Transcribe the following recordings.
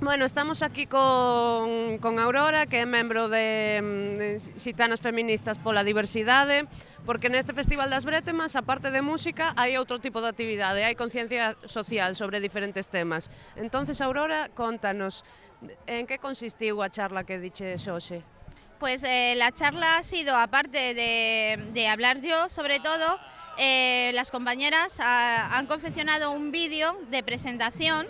Bueno, estamos aquí con, con Aurora, que é membro de, mm, de Xitanas Feministas pola Diversidade, porque neste Festival das Bretemas, aparte de música, hai outro tipo de actividade, hai conciencia social sobre diferentes temas. Entonces, Aurora, contanos, en que consistiu a charla que diches hoxe? Pues eh, la charla ha sido, aparte de, de hablar yo, sobre todo, eh, las compañeras ha, han confeccionado un vídeo de presentación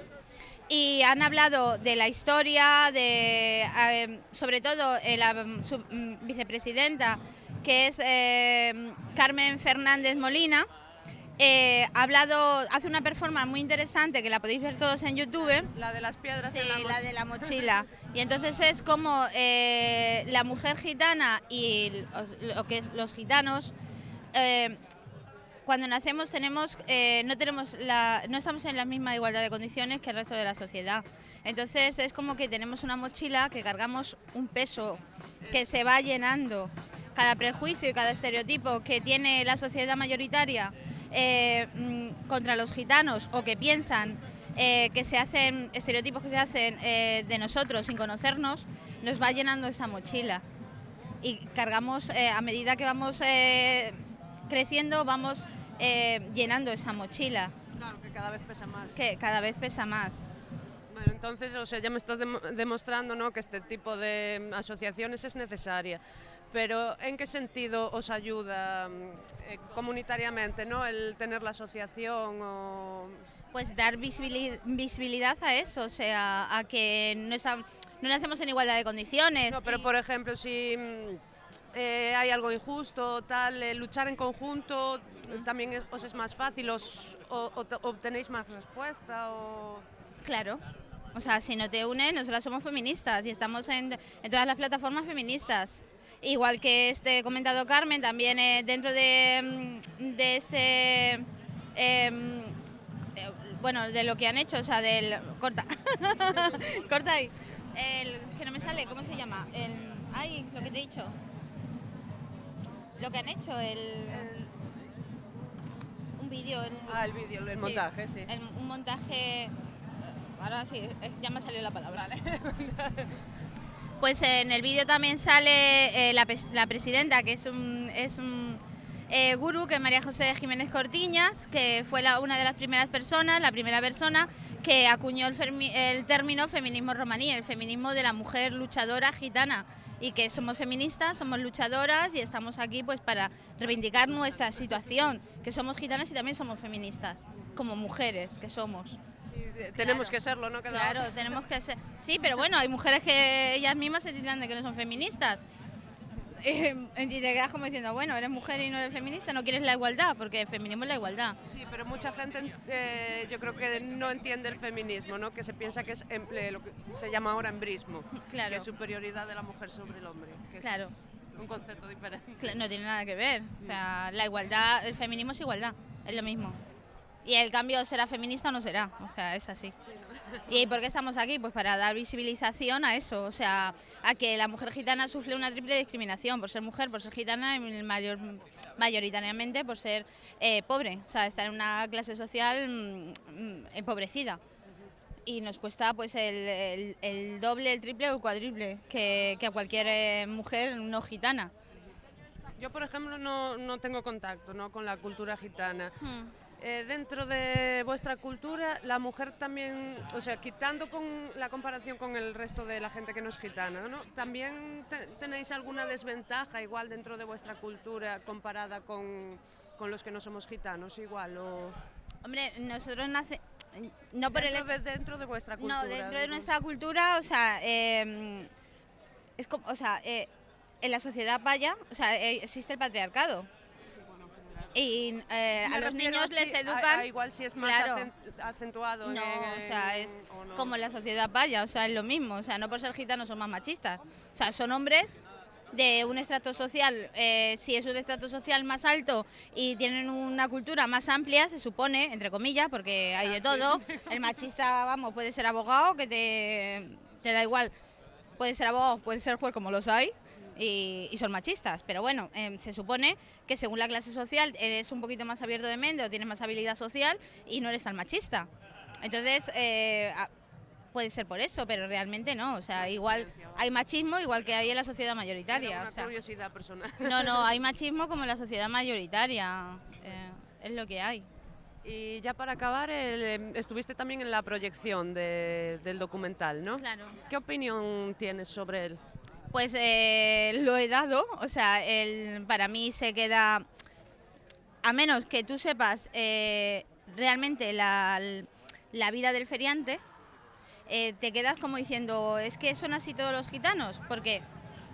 y han hablado de la historia, de, eh, sobre todo eh, la mm, su, mm, vicepresidenta, que es eh, Carmen Fernández Molina, eh, ha hablado, hace una performance muy interesante que la podéis ver todos en YouTube. La de las piedras Sí, en la, la de la mochila. Y entonces es como eh, la mujer gitana y lo que es los gitanos. Cuando nacemos tenemos, eh, no tenemos la, no estamos en la misma igualdad de condiciones que el resto de la sociedad. Entonces es como que tenemos una mochila que cargamos un peso que se va llenando. Cada prejuicio y cada estereotipo que tiene la sociedad mayoritaria eh, mm, contra los gitanos o que piensan eh, que se hacen estereotipos que se hacen eh, de nosotros sin conocernos, nos va llenando esa mochila. Y cargamos, a medida que vamos creciendo, vamos eh, llenando esa mochila, Claro, que cada vez pesa más. que cada vez pesa más. Bueno, entonces, o sea, ya me estás demo- demostrando ¿no? que este tipo de mm, asociaciones es necesaria. Pero ¿en qué sentido os ayuda mm, eh, comunitariamente ¿no? el tener la asociación? O... Pues dar visibili- visibilidad a eso, o sea, a que no, esta- no nacemos en igualdad de condiciones. No, pero y- por ejemplo, si mm, eh, hay algo injusto, tal, eh, luchar en conjunto eh, también es- os es más fácil, os, o, o te- obtenéis más respuesta. O... Claro. O sea, si no te unes, nosotras somos feministas y estamos en, en todas las plataformas feministas. Igual que este comentado Carmen, también eh, dentro de, mm, de este... em, eh, bueno, de lo que han hecho, o sea, del... Corta. Corta ahí. El, que no me sale, ¿cómo se llama? El, ay, lo que te he dicho. Lo que han hecho, el... un vídeo. el- Ah, el vídeo, el Sí. montaje, sí. el- un montaje. eh, Ahora sí, eh, ya me salió la palabra. Pues en el vídeo también sale eh, la, la presidenta, que es un, es un eh, gurú, que es María José Jiménez Cortiñas, que fue la- una de las primeras personas, la primera persona que acuñó el, el término feminismo romaní, el feminismo de la mujer luchadora gitana. Y que somos feministas, somos luchadoras y estamos aquí pues para reivindicar nuestra situación, que somos gitanas y también somos feministas, como mujeres que somos. Sí, Tenemos que serlo, ¿no? Cada Claro, tenemos que ser. Sí, pero bueno, hay mujeres que ellas mismas se tildan de que no son feministas. Eh, y te quedas como diciendo, bueno, eres mujer y no eres feminista, no quieres la igualdad, porque el feminismo es la igualdad. Sí, pero mucha gente eh, yo creo que no entiende el feminismo, ¿no? Que se piensa que es emple- lo que se llama ahora embrismo, Claro. que es superioridad de la mujer sobre el hombre, que Claro. es un concepto diferente. Cla- No tiene nada que ver. O sea, la igualdad, el feminismo es igualdad, es lo mismo. Y el cambio será feminista o no será, o sea, es así. ¿Y por qué estamos aquí? Pues para dar visibilización a eso, o sea, a que la mujer gitana sufre una triple discriminación por ser mujer, por ser gitana y mayor, mayoritariamente por ser eh, pobre, o sea, estar en una clase social mm, mm, empobrecida. Y nos cuesta pues el, el- el doble, el triple o el cuádruple que, que a cualquier eh, mujer no gitana. Yo, por ejemplo, no, no tengo contacto ¿no? con la cultura gitana. Hmm. Eh, dentro de vuestra cultura, la mujer también, o sea, quitando con la comparación con el resto de la gente que no es gitana, ¿no? ¿También te- tenéis alguna desventaja igual dentro de vuestra cultura comparada con, con los que no somos gitanos igual? O Hombre, nosotros nace... No por el dentro, hecho- de, dentro de vuestra cultura. No, dentro de nuestra cultura, o sea, eh, es como, o sea, eh, en la sociedad vaya, o sea, eh, existe el patriarcado. Y eh, a los niños les si- educan... a igual si es más claro. acen- acentuado. No, en- o sea, es o no. como la sociedad vaya, o sea, es lo mismo. O sea, no por ser gitanos son más machistas. O sea, son hombres de un estrato social, eh, si es un estrato social más alto y tienen una cultura más amplia, se supone, entre comillas, porque hay de todo. El machista, vamos, puede ser abogado, que te, te da igual. Puede ser abogado, puede ser juez, como los hay. Y, y son machistas, pero bueno, em, se supone que según la clase social eres un poquito más abierto de mente o tienes más habilidad social y no eres tan machista. Entonces, eh, puede ser por eso, pero realmente no. O sea, igual hay machismo igual que hay en la sociedad mayoritaria. Era una o sea, curiosidad personal. no, no, hay machismo como en la sociedad mayoritaria. eh, es lo que hay. Y ya para acabar, el, em, estuviste también en la proyección de- del documental, ¿no? Claro. ¿Qué opinión tienes sobre él? Pues eh, lo he dado, o sea, el, para mí se queda, a menos que tú sepas eh, realmente la, la vida del feriante, eh, te quedas como diciendo, es que son así todos los gitanos, porque,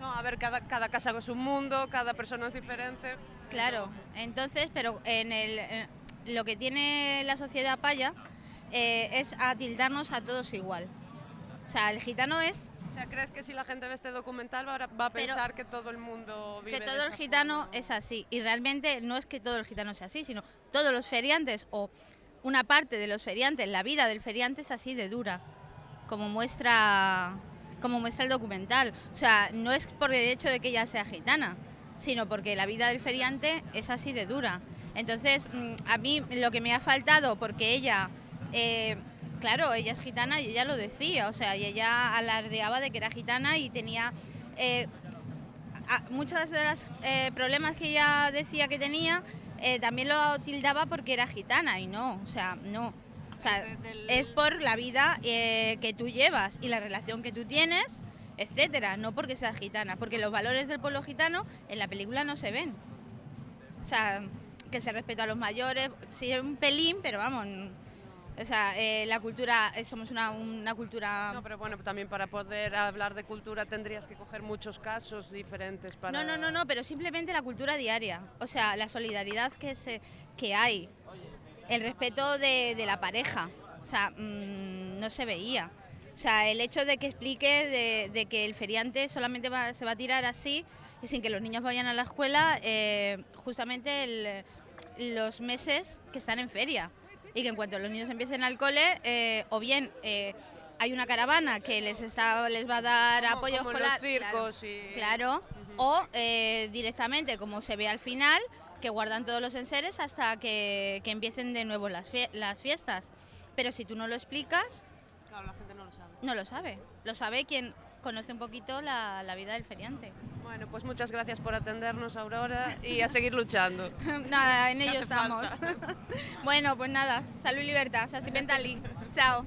No, a ver, cada, cada casa es un mundo, cada persona es diferente. claro, entonces, pero en el, en lo que tiene la sociedad paya eh, es a tildarnos a todos igual. O sea, el gitano es O sea, ¿crees que si la gente ve este documental va a, va a Pero- pensar que todo el mundo vive que de todo el gitano forma? es así. Y realmente no es que todo el gitano sea así, sino todos los feriantes o una parte de los feriantes, la vida del feriante es así de dura, como muestra, como muestra el documental. O sea, no es por el hecho de que ella sea gitana, sino porque la vida del feriante es así de dura. Entonces, mm, a mí lo que me ha faltado, porque ella, eh, claro, ella es gitana y ella lo decía, o sea, y ella alardeaba de que era gitana y tenía... eh, muchos de los eh, problemas que ella decía que tenía eh, también lo tildaba porque era gitana y no, o sea, no. O sea, Es es por la vida eh, que tú llevas y la relación que tú tienes, etcétera, no porque seas gitana, porque los valores del pueblo gitano en la película no se ven. O sea, que se respeta a los mayores, sí un pelín, pero vamos, o sea, eh, la cultura, eh, somos una, una cultura... No, pero bueno, también para poder hablar de cultura tendrías que coger muchos casos diferentes para... No, no, no, no, pero simplemente la cultura diaria, o sea, la solidaridad que, se, que hay, el respeto de, de la pareja, o sea, mm, no se veía. O sea, el hecho de que explique de, de que el feriante solamente va- se va a tirar así y sin que los niños vayan a la escuela, eh, justamente el- los meses que están en feria. Y que en cuanto los niños empiecen al cole, eh, o bien eh, hay una caravana que les, está, les va a dar Como- apoyo como escolar. los circos y... Claro, o eh, directamente, como se ve al final, que guardan todos los enseres hasta que, que empiecen de nuevo las, fie- las fiestas. Pero si tú no lo explicas, Claro, la gente no lo sabe. no lo sabe. Lo sabe quien conoce un poquito la, la vida del feriante. Bueno, pues muchas gracias por atendernos, Aurora, y a seguir luchando. nada, en ello estamos. bueno, pues nada, salud y libertad. Sastipentali. Chao.